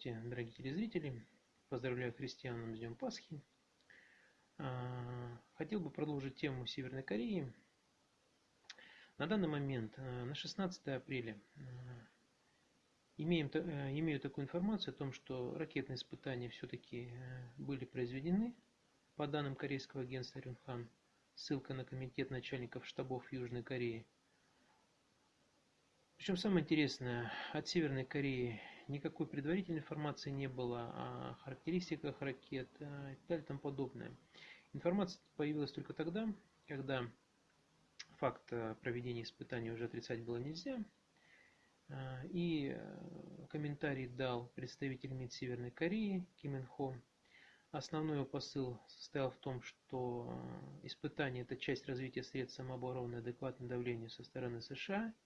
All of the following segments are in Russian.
Здравствуйте, дорогие телезрители! Поздравляю христиан с Днем Пасхи. А, хотел бы продолжить тему Северной Кореи. На данный момент, а, на 16 апреля, а, имеем, имею такую информацию о том, что ракетные испытания все-таки были произведены по данным корейского агентства Рюнхан. Ссылка на комитет начальников штабов Южной Кореи – причем самое интересное, от Северной Кореи никакой предварительной информации не было о характеристиках ракет э, и так тому подобное. Информация появилась только тогда, когда факт э, проведения испытаний уже отрицать было нельзя. Э, и комментарий дал представитель МИД Северной Кореи Ким Ин Хо. Основной его посыл состоял в том, что испытание – это часть развития средств самообороны и адекватного давления со стороны США –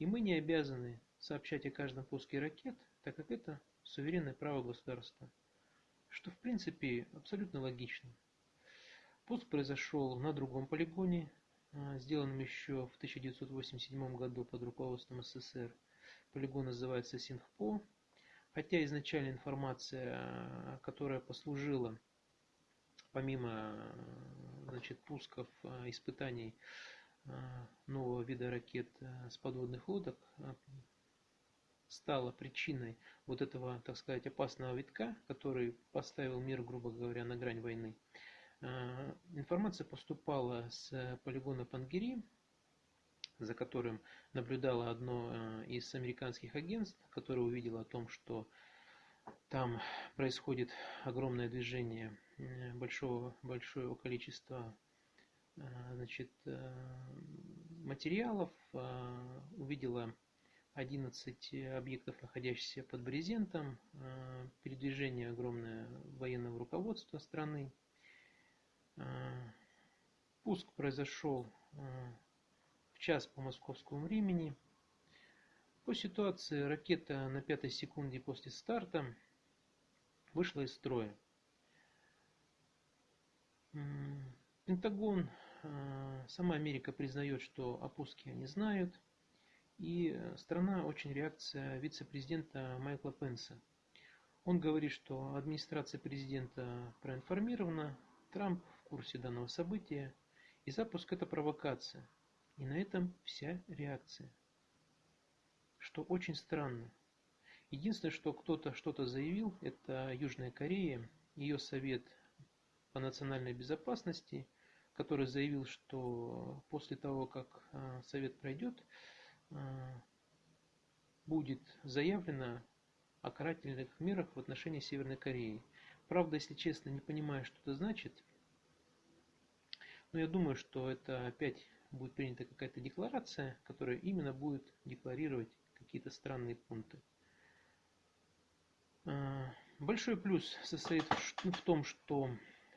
и мы не обязаны сообщать о каждом пуске ракет, так как это суверенное право государства. Что в принципе абсолютно логично. Пуск произошел на другом полигоне, а, сделанном еще в 1987 году под руководством СССР. Полигон называется Синхпо. Хотя изначально информация, а, которая послужила помимо значит, пусков, а, испытаний нового вида ракет э, с подводных лодок э, стала причиной вот этого, так сказать, опасного витка, который поставил мир, грубо говоря, на грань войны. Информация поступала с полигона Пангери, за которым наблюдало одно из американских агентств, которое увидело о том, что там происходит огромное движение большого, большого количества Э, значит, э, материалов, э, увидела 11 объектов, находящихся под брезентом, передвижение огромное военного руководства страны. Пуск произошел в час по московскому времени. По ситуации ракета на пятой секунде после старта вышла из строя. Пентагон, сама Америка признает, что о пуске они знают. И страна очень реакция вице-президента Майкла Пенса. Он говорит, что администрация президента проинформирована, Трамп в курсе данного события, и запуск это провокация. И на этом вся реакция. Что очень странно. Единственное, что кто-то что-то заявил, это Южная Корея, ее совет по национальной безопасности – который заявил, что после того, как а, совет пройдет, а, будет заявлено о карательных мерах в отношении Северной Кореи. Правда, если честно, не понимаю, что это значит. Но я думаю, что это опять будет принята какая-то декларация, которая именно будет декларировать какие-то странные пункты. А, большой плюс состоит в том, что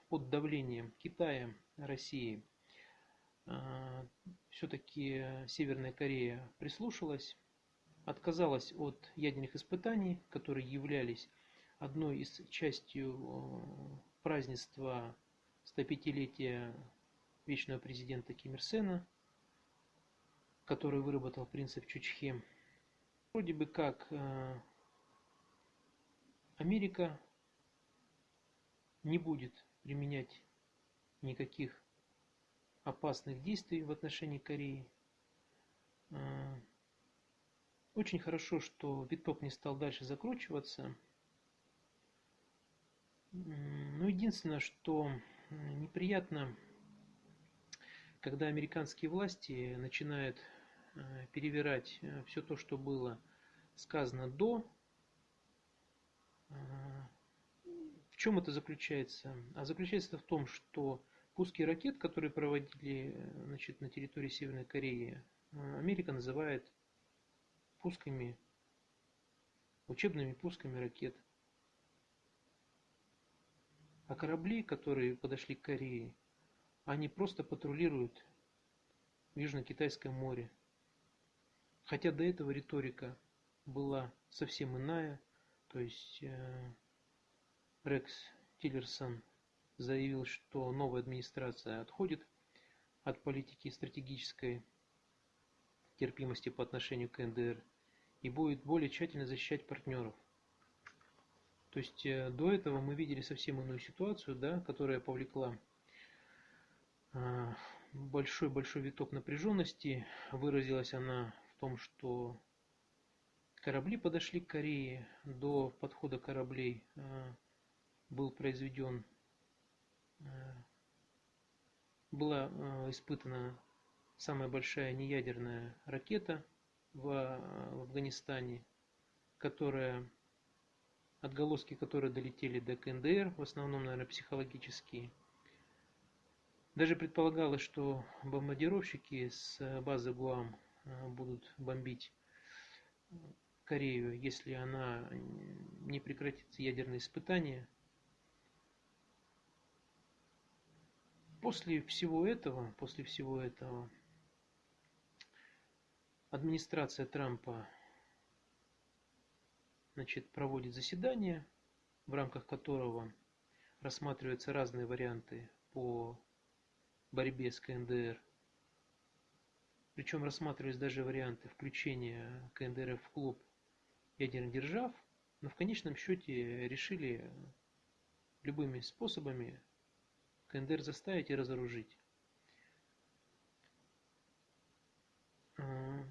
под давлением Китая, России, а, все-таки Северная Корея прислушалась, отказалась от ядерных испытаний, которые являлись одной из частью празднества 105-летия вечного президента Ким Ир Сена, который выработал принцип Чучхе. Вроде бы как э, Америка не будет применять никаких опасных действий в отношении Кореи. А, очень хорошо, что виток не стал дальше закручиваться. Но единственное, что неприятно, когда американские власти начинают а, перевирать а, все то, что было сказано до в чем это заключается? А заключается в том, что пуски ракет, которые проводили значит, на территории Северной Кореи, Америка называет пусками, учебными пусками ракет. А корабли, которые подошли к Корее, они просто патрулируют в Южно-Китайском море. Хотя до этого риторика была совсем иная, то есть э, Рекс Тиллерсон заявил, что новая администрация отходит от политики стратегической терпимости по отношению к НДР и будет более тщательно защищать партнеров. То есть до этого мы видели совсем иную ситуацию, да, которая повлекла большой-большой виток напряженности. Выразилась она в том, что корабли подошли к Корее. До подхода кораблей был произведен, была испытана самая большая неядерная ракета в, в Афганистане, которая отголоски которые долетели до КНДР, в основном, наверное, психологические. Даже предполагалось, что бомбардировщики с базы Гуам э, будут бомбить Корею, если она не прекратит ядерные испытания. После всего этого, после всего этого, администрация Трампа значит, проводит заседание, в рамках которого рассматриваются разные варианты по борьбе с КНДР. Причем рассматривались даже варианты включения КНДР в клуб ядерных держав, но в конечном счете решили любыми способами КНДР заставить и разоружить. А,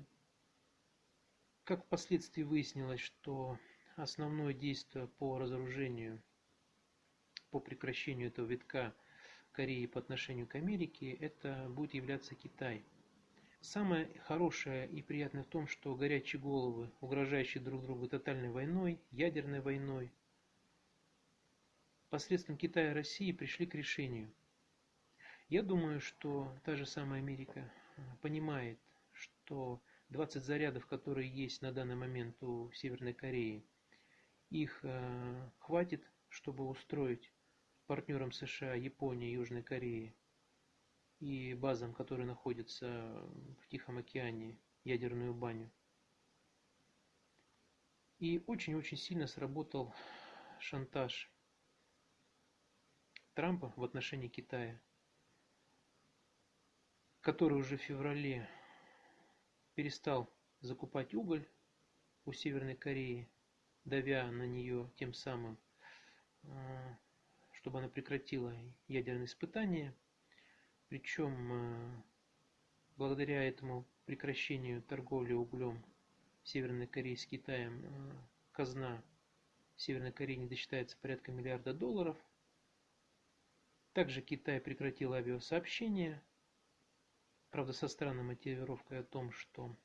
как впоследствии выяснилось, что основное действие по разоружению, по прекращению этого витка Кореи по отношению к Америке, это будет являться Китай. Самое хорошее и приятное в том, что горячие головы, угрожающие друг другу тотальной войной, ядерной войной, посредством Китая и России пришли к решению. Я думаю, что та же самая Америка понимает, что 20 зарядов, которые есть на данный момент у Северной Кореи, их э, хватит, чтобы устроить партнерам США, Японии, Южной Кореи и базам, которые находятся в Тихом океане, ядерную баню. И очень-очень сильно сработал шантаж Трампа в отношении Китая, который уже в феврале перестал закупать уголь у Северной Кореи, давя на нее тем самым, а, чтобы она прекратила ядерные испытания. Причем а, благодаря этому прекращению торговли углем Северной Кореи с Китаем а, казна Северной Кореи не досчитается порядка миллиарда долларов. Также Китай прекратил авиасообщение Правда, со странной мотивировкой о том, что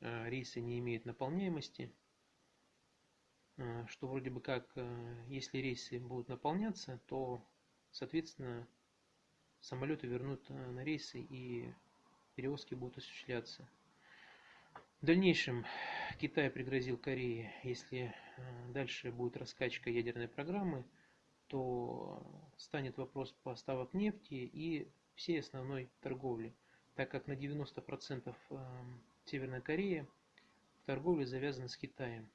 э, рейсы не имеют наполняемости, э, что вроде бы как, э, если рейсы будут наполняться, то, соответственно, самолеты вернут на рейсы и перевозки будут осуществляться. В дальнейшем Китай пригрозил Корее, если дальше будет раскачка ядерной программы, то станет вопрос поставок нефти и всей основной торговли, так как на 90% эм, Северная Корея в торговле завязана с Китаем.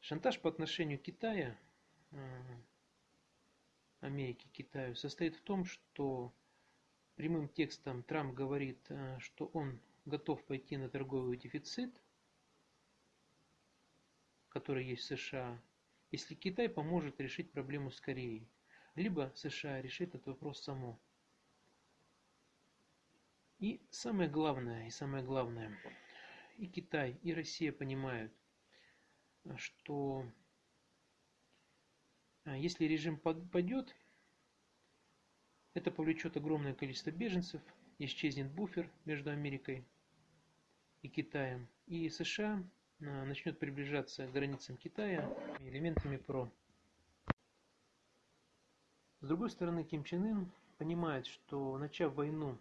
Шантаж по отношению Китая, э, Америки Китаю, состоит в том, что прямым текстом Трамп говорит, э, что он готов пойти на торговый дефицит, который есть в США, если Китай поможет решить проблему с Кореей либо США решит этот вопрос само. И самое главное, и самое главное, и Китай, и Россия понимают, что а, если режим падет, это повлечет огромное количество беженцев, исчезнет буфер между Америкой и Китаем, и США начнет приближаться к границам Китая элементами ПРО. С другой стороны, Ким Чен Ын понимает, что начав войну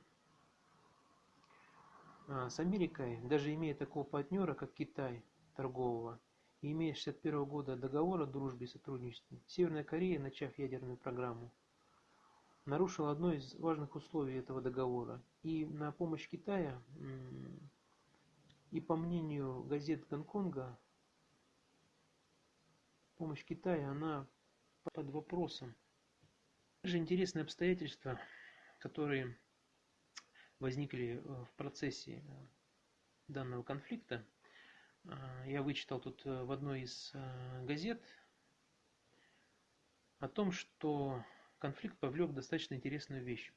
а, с Америкой, даже имея такого партнера, как Китай, торгового, и имея 61 года договор о дружбе и сотрудничестве, Северная Корея, начав ядерную программу, нарушила одно из важных условий этого договора. И на помощь Китая, и по мнению газет Гонконга, помощь Китая, она под вопросом. Также интересные обстоятельства, которые возникли э, в процессе э, данного конфликта, я вычитал тут в одной из газет о том, что конфликт повлек достаточно интересную вещь.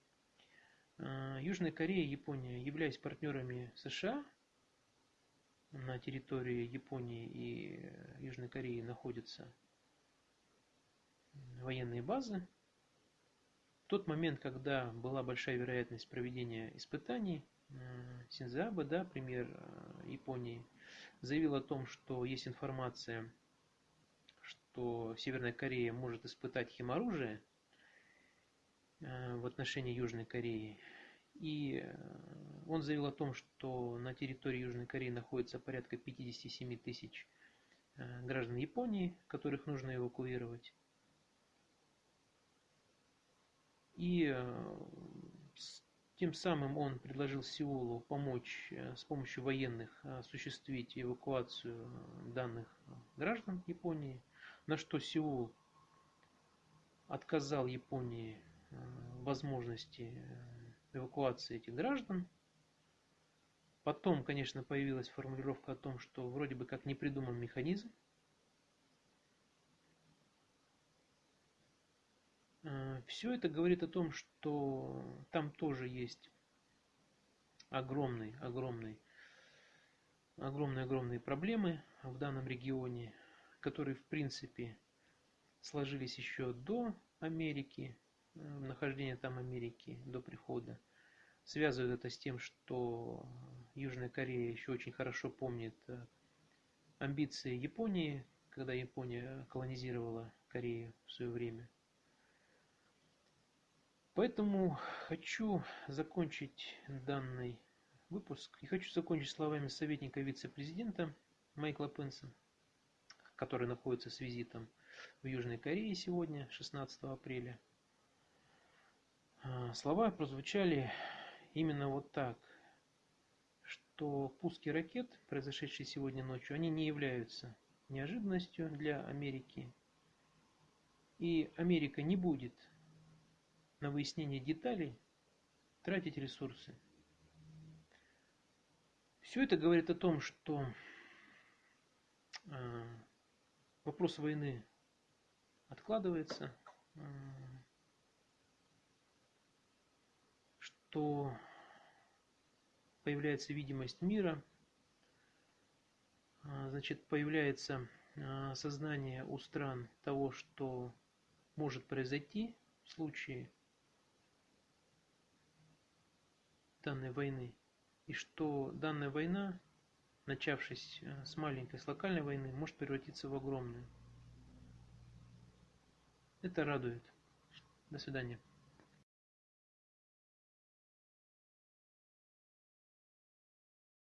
Южная Корея и Япония, являясь партнерами США, на территории Японии и Южной Кореи находятся военные базы. В тот момент, когда была большая вероятность проведения испытаний, Синзабе, да, премьер Японии, заявил о том, что есть информация, что Северная Корея может испытать химоружие в отношении Южной Кореи. И он заявил о том, что на территории Южной Кореи находится порядка 57 тысяч граждан Японии, которых нужно эвакуировать. И тем самым он предложил Сеулу помочь э, с помощью военных осуществить эвакуацию данных граждан Японии, на что Сеул отказал Японии э, возможности э, эвакуации этих граждан. Потом, конечно, появилась формулировка о том, что вроде бы как не придуман механизм. Все это говорит о том, что там тоже есть огромный, огромный, огромные, огромные проблемы в данном регионе, которые, в принципе, сложились еще до Америки, нахождения там Америки, до прихода. Связывают это с тем, что Южная Корея еще очень хорошо помнит э, амбиции Японии, когда Япония колонизировала Корею в свое время – Поэтому хочу закончить данный выпуск и хочу закончить словами советника вице-президента Майкла Пенса, который находится с визитом в Южной Корее сегодня, 16 апреля. А, слова прозвучали именно вот так, что пуски ракет, произошедшие сегодня ночью, они не являются неожиданностью для Америки. И Америка не будет на выяснение деталей тратить ресурсы. Все это говорит о том, что э, вопрос войны откладывается, что появляется видимость мира, э, значит, появляется сознание у стран того, что может произойти в случае данной войны, и что данная война, начавшись э, с маленькой, с локальной войны, может превратиться в огромную. Это радует. До свидания.